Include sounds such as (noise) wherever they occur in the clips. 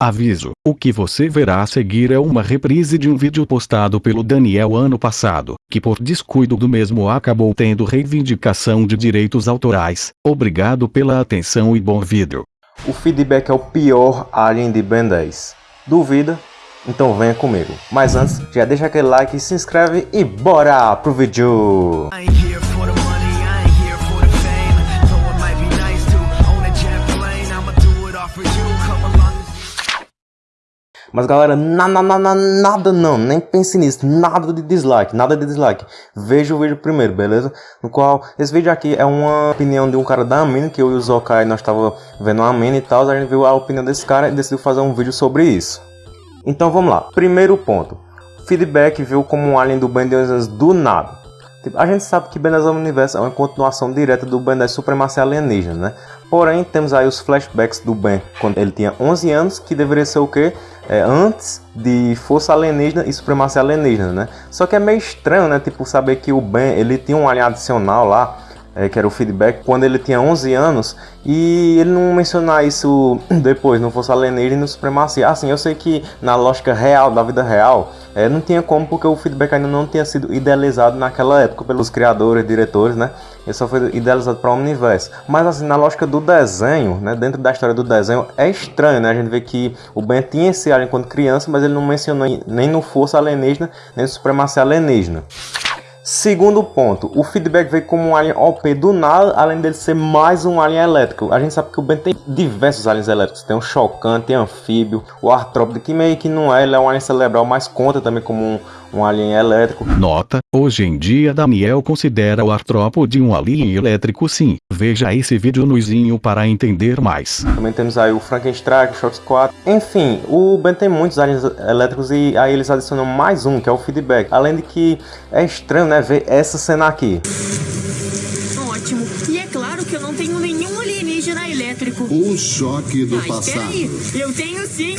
Aviso: o que você verá a seguir é uma reprise de um vídeo postado pelo Daniel ano passado, que por descuido do mesmo acabou tendo reivindicação de direitos autorais. Obrigado pela atenção e bom vídeo. O feedback é o pior Alien de Ben 10. Duvida? Então venha comigo. Mas antes, já deixa aquele like, se inscreve e bora pro vídeo! Mas galera, na, na, na, nada não, nem pense nisso, nada de dislike, nada de dislike. Veja o vídeo primeiro, beleza? No qual, esse vídeo aqui é uma opinião de um cara da Amine, que eu e o Zokai, nós tava vendo a Amine e tal, a gente viu a opinião desse cara e decidiu fazer um vídeo sobre isso. Então vamos lá, primeiro ponto. Feedback viu como um alien do Ben do nada. Tipo, a gente sabe que Ben 10 Universo é uma continuação direta do Ben 10 Supremacia Alienígena, né? Porém, temos aí os flashbacks do Ben quando ele tinha 11 anos, que deveria ser o quê? É, antes de Força Alienígena e Supremacia Alienígena, né? Só que é meio estranho, né? Tipo, saber que o Ben, ele tinha um alien adicional lá, é, que era o feedback, quando ele tinha 11 anos, e ele não mencionar isso (clears throat) depois, não fosse alienígena e supremacia. Assim, eu sei que na lógica real, da vida real, é, não tinha como, porque o feedback ainda não tinha sido idealizado naquela época pelos criadores, diretores, né? Ele só foi idealizado para o universo. Mas assim, na lógica do desenho, né? Dentro da história do desenho, é estranho, né? A gente vê que o Ben tinha esse alien quando criança, mas ele não mencionou nem no Força Alienígena, nem no Supremacia Alienígena. Segundo ponto, o feedback veio como um alien OP do nada, além dele ser mais um alien elétrico. A gente sabe que o Ben tem diversos aliens elétricos, tem o Shokan, tem anfíbio, o Artrópode, que meio que não é, ele é um alien cerebral, mas conta também como um, um alien elétrico. Nota, hoje em dia Daniel considera o artrópode um alien elétrico sim. Veja esse vídeo no izinho para entender mais. Também temos aí o Frankenstein, o Shock 4. Enfim, o Ben tem muitos aliens elétricos e aí eles adicionam mais um, que é o feedback. Além de que é estranho, né, ver essa cena aqui. Ótimo. E é claro que eu não tenho nenhum alienígena elétrico. O choque do Mas passado. peraí, eu tenho sim.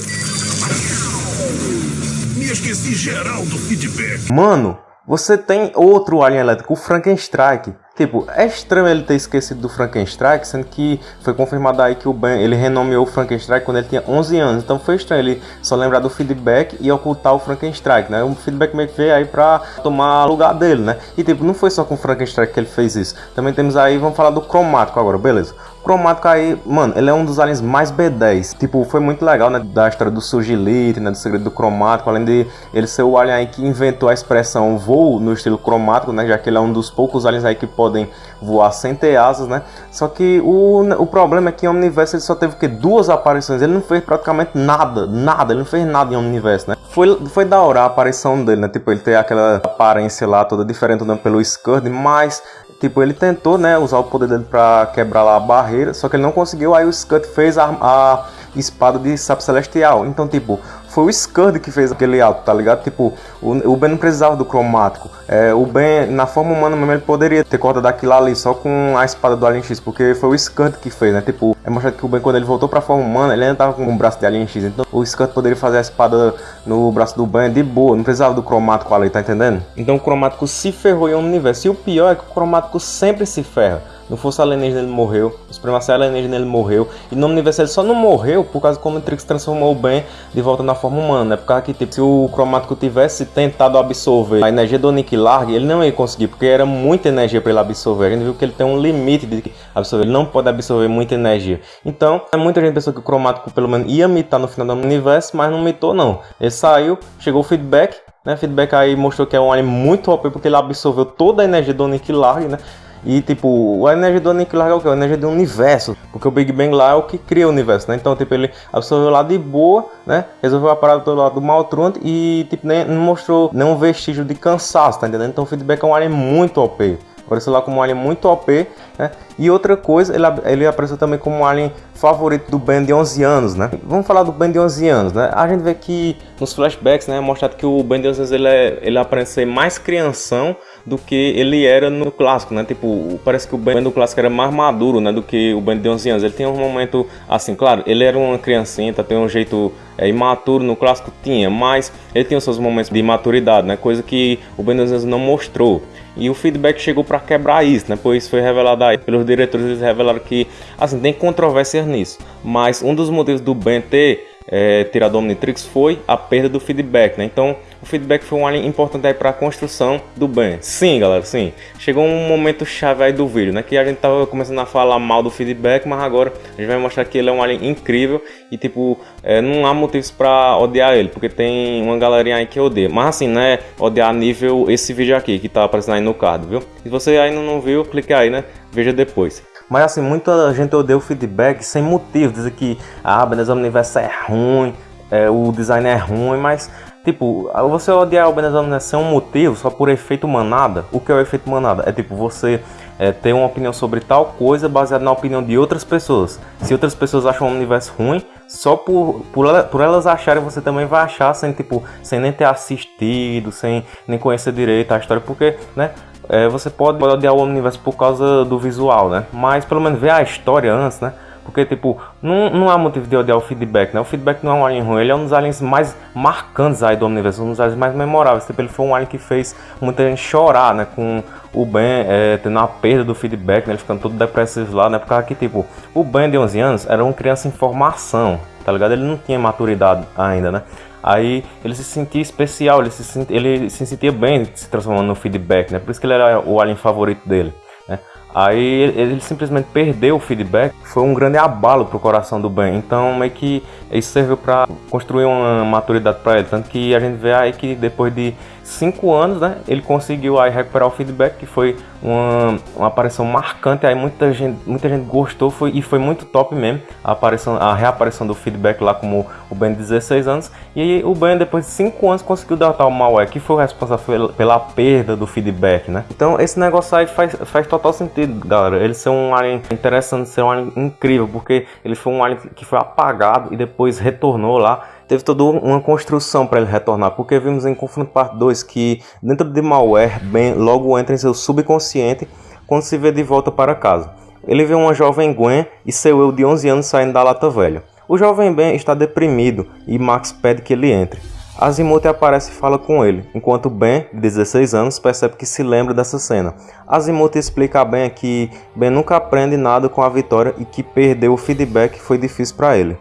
Esqueci geral do feedback. Mano, você tem outro alien elétrico, o Frankenstrike. Tipo, é estranho ele ter esquecido do Frankenstrike, sendo que foi confirmado aí que o Ben, ele renomeou o Frankenstrike quando ele tinha 11 anos. Então foi estranho ele só lembrar do feedback e ocultar o Frankenstrike, né? O feedback meio que veio aí pra tomar lugar dele, né? E tipo, não foi só com o Frankenstrike que ele fez isso. Também temos aí, vamos falar do Cromático agora, beleza? Cromático aí, mano, ele é um dos aliens mais B10. Tipo, foi muito legal, né? Da história do Surgilite, né? Do segredo do Cromático. Além de ele ser o alien aí que inventou a expressão voo no estilo cromático, né? Já que ele é um dos poucos aliens aí que podem voar sem ter asas, né? Só que o, o problema é que em Omniverse ele só teve que duas aparições. Ele não fez praticamente nada, nada. Ele não fez nada em Omniverse, né? Foi, foi da hora a aparição dele, né? Tipo, ele tem aquela aparência lá toda diferente né? pelo Scourge, mas Tipo, ele tentou, né, usar o poder dele pra quebrar lá a barreira, só que ele não conseguiu, aí o Scud fez a, a espada de sapo celestial. Então, tipo, foi o Scud que fez aquele ato, tá ligado? Tipo, o, o Ben não precisava do cromático. É, o Ben, na forma humana mesmo, ele poderia ter cortado aquilo ali só com a espada do Alien X, porque foi o Scud que fez, né? Tipo, é mostrado que o Ben, quando ele voltou pra forma humana, ele ainda tava com o braço de Alien X. Então, o Scud poderia fazer a espada no braço do Ben de boa, não precisava do cromático ali, tá entendendo? Então, o cromático se ferrou em um universo. E o pior é que o cromático sempre se ferra. No Força Alienígena ele morreu, no Supremacia Alienígena ele morreu, e no Universo ele só não morreu por causa que o Omnitrix transformou o Ben de volta na forma humana, né? Por causa que, tipo, se o Cromático tivesse tentado absorver a energia do Nick Larg, ele não ia conseguir, porque era muita energia para ele absorver. A gente viu que ele tem um limite de absorver, ele não pode absorver muita energia. Então, muita gente pensou que o Cromático pelo menos ia mitar no final do universo, mas não mitou não. Ele saiu, chegou o feedback, né? Feedback aí mostrou que é um alien muito OP, porque ele absorveu toda a energia do Nick Larg, né? E tipo, a energia do aniquilar é o que? A energia do universo. Porque o Big Bang lá é o que cria o universo, né? Então, tipo, ele absorveu lá de boa, né? Resolveu a parada do lado do Maltruant e, tipo, nem, não mostrou nenhum vestígio de cansaço, tá entendendo? Então o feedback é um alien muito OP. Apareceu lá como um alien muito OP, né? E outra coisa, ele, ele apareceu também como um alien favorito do Ben de 11 anos, né? Vamos falar do Ben de 11 anos, né? A gente vê que nos flashbacks, né, é mostrado que o Ben de 11 anos ele, é, ele aparece mais crianção do que ele era no clássico, né? Tipo, parece que o Ben do clássico era mais maduro, né, do que o Ben de 11 anos. Ele tem um momento assim, claro, ele era uma criancinha, tem um jeito é, imaturo no clássico tinha, mas ele tinha os seus momentos de maturidade, né? Coisa que o Ben de 11 anos não mostrou. E o feedback chegou para quebrar isso, né? Pois foi revelado aí pelos diretores, eles revelaram que, assim, tem controvérsias nisso. Mas um dos motivos do Ben ter é, tirar do Omnitrix foi a perda do feedback, né? Então, o feedback foi um alien importante aí para a construção do Ben. Sim, galera, sim. Chegou um momento chave aí do vídeo, né? Que a gente tava começando a falar mal do feedback, mas agora a gente vai mostrar que ele é um alien incrível e, tipo, é, não há motivos para odiar ele, porque tem uma galerinha aí que odeia. Mas assim, né? Odiar nível esse vídeo aqui que tá aparecendo aí no card, viu? Se você ainda não viu, clique aí, né? Veja depois. Mas assim, muita gente odeia o feedback sem motivo, dizer que ah, beleza, o universo é ruim, é, o design é ruim, mas tipo, você odiar o Benezão sem um motivo, só por efeito manada, o que é o efeito manada? É tipo, você é, ter uma opinião sobre tal coisa baseada na opinião de outras pessoas. Se outras pessoas acham o universo ruim, só por, por, por elas acharem, você também vai achar sem, tipo, sem nem ter assistido, sem nem conhecer direito a história, porque, né, é, você pode odiar o universo por causa do visual, né? Mas pelo menos ver a história antes, né? Porque, tipo, não, não há motivo de odiar o feedback, né? O feedback não é um alien ruim, ele é um dos aliens mais marcantes aí do universo, um dos aliens mais memoráveis. Tipo, ele foi um alien que fez muita gente chorar, né? Com o Ben é, tendo a perda do feedback, né? Ele ficando todo depressivo lá, né? Por causa que, tipo, o Ben de 11 anos era uma criança em formação, tá ligado? Ele não tinha maturidade ainda, né? Aí ele se sentia especial, ele se, sentia, ele se sentia bem se transformando no feedback, né? Por isso que ele era o alien favorito dele. Né? Aí ele simplesmente perdeu o feedback, foi um grande abalo pro coração do Ben. Então meio que isso serviu para construir uma maturidade para ele, tanto que a gente vê aí que depois de cinco anos, né, ele conseguiu aí recuperar o feedback, que foi uma, uma aparição marcante, aí muita gente, muita gente gostou foi, e foi muito top mesmo a, aparição, a reaparição do feedback lá como o Ben de 16 anos, e aí o Ben depois de cinco anos conseguiu derrotar o Malware, que foi o responsável pela perda do feedback, né. Então esse negócio aí faz, faz total sentido, galera, ele ser um alien interessante, ser um alien incrível, porque ele foi um alien que foi apagado e depois retornou lá teve toda uma construção para ele retornar, porque vimos em Confronto Parte 2 que dentro de Malware, Ben logo entra em seu subconsciente quando se vê de volta para casa. Ele vê uma jovem Gwen e seu eu de 11 anos saindo da lata velha. O jovem Ben está deprimido e Max pede que ele entre. Azimuth aparece e fala com ele, enquanto Ben, de 16 anos, percebe que se lembra dessa cena. Azimuth explica a Ben que Ben nunca aprende nada com a vitória e que perder o feedback foi difícil para ele.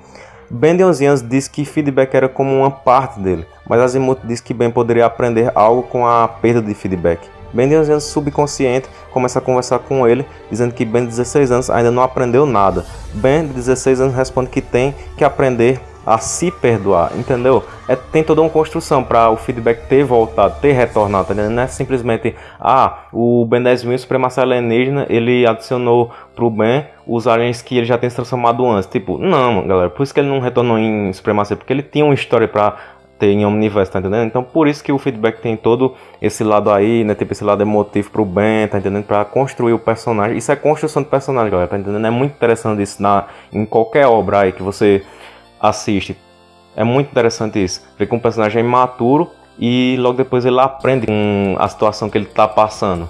Ben de 11 anos diz que feedback era como uma parte dele, mas Azimuth diz que Ben poderia aprender algo com a perda de feedback. Ben de 11 anos subconsciente começa a conversar com ele, dizendo que Ben de 16 anos ainda não aprendeu nada. Ben de 16 anos responde que tem que aprender a se perdoar, entendeu? É, tem toda uma construção para o feedback ter voltado, ter retornado, tá? Não é simplesmente, ah, o Ben 10.000 Supremacia Alienígena, ele adicionou pro Ben os aliens que ele já tem se transformado antes. Tipo, não, galera, por isso que ele não retornou em Supremacia, porque ele tinha uma história para ter em Omniverse, tá entendendo? Então por isso que o feedback tem todo esse lado aí, né? Tipo esse lado emotivo pro Ben, tá entendendo? Pra construir o personagem. Isso é construção de personagem, galera, tá entendendo? É muito interessante isso na, em qualquer obra aí que você assiste. É muito interessante isso. Ver que um personagem é imaturo e logo depois ele aprende com a situação que ele está passando.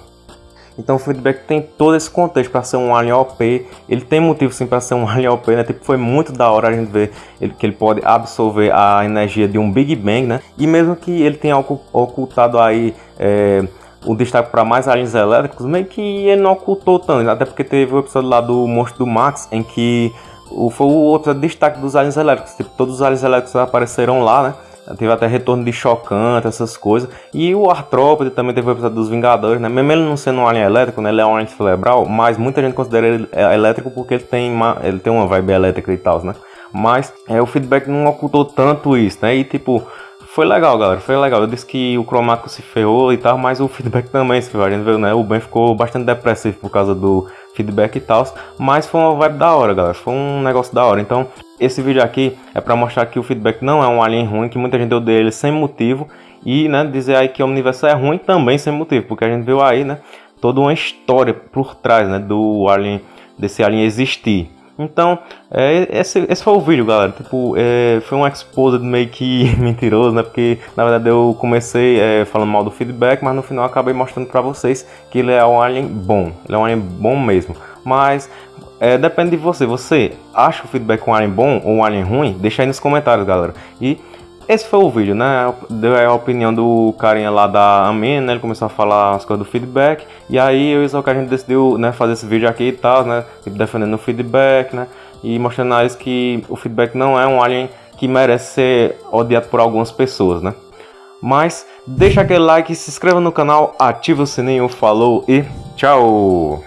Então o feedback tem todo esse contexto para ser um alien OP. Ele tem motivo sim para ser um alien OP, né? Tipo, foi muito da hora a gente ver ele, que ele pode absorver a energia de um Big Bang, né? E mesmo que ele tenha ocultado aí é, o destaque para mais aliens elétricos, meio que ele não ocultou tanto, até porque teve o episódio lá do Monstro do Max em que o, foi o outro destaque dos aliens elétricos. Tipo, todos os aliens elétricos apareceram lá, né? Teve até retorno de chocante, essas coisas. E o Artrópode também teve o episódio dos Vingadores, né? Mesmo ele não sendo um alien elétrico, né? Ele é um alien cerebral, mas muita gente considera ele é, elétrico porque ele tem uma, ele tem uma vibe elétrica e tal, né? Mas é, o feedback não ocultou tanto isso, né? E tipo, foi legal, galera. Foi legal. Eu disse que o cromático se ferrou e tal, mas o (laughs) feedback também se ferrou. A gente viu, né? O Ben ficou bastante depressivo por causa do feedback e tal. Mas foi uma vibe da hora, galera. Foi um negócio da hora. Então, esse vídeo aqui é para mostrar que o feedback não é um alien ruim, que muita gente odeia ele sem motivo. E, né, dizer aí que o universo é ruim também sem motivo. Porque a gente viu aí, né, toda uma história por trás, né, do alien, desse alien existir. Então, é, esse, esse foi o vídeo, galera. Tipo, é, foi um exposed meio que (laughs) mentiroso, né? Porque, na verdade, eu comecei é, falando mal do feedback, mas no final acabei mostrando pra vocês que ele é um alien bom. Ele é um alien bom mesmo. Mas, é, depende de você. Você acha o feedback um alien bom ou um alien ruim? Deixa aí nos comentários, galera. E esse foi o vídeo, né? Deu a opinião do carinha lá da Amen, né? Ele começou a falar as coisas do feedback. E aí eu e o que a gente decidiu né, fazer esse vídeo aqui e tal, né? Defendendo o feedback, né? E mostrando a eles que o feedback não é um alien que merece ser odiado por algumas pessoas, né? Mas deixa aquele like, se inscreva no canal, ativa o sininho, falou e tchau!